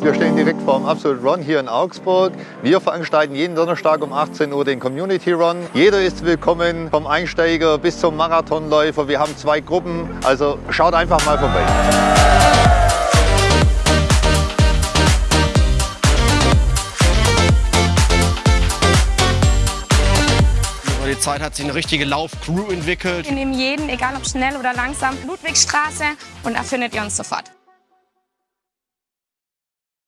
Wir stehen direkt vor dem Absolute Run hier in Augsburg. Wir veranstalten jeden Donnerstag um 18 Uhr den Community Run. Jeder ist willkommen, vom Einsteiger bis zum Marathonläufer. Wir haben zwei Gruppen, also schaut einfach mal vorbei. Über die Zeit hat sich eine richtige Laufcrew entwickelt. Wir nehmen jeden, egal ob schnell oder langsam, Ludwigstraße und da findet ihr uns sofort.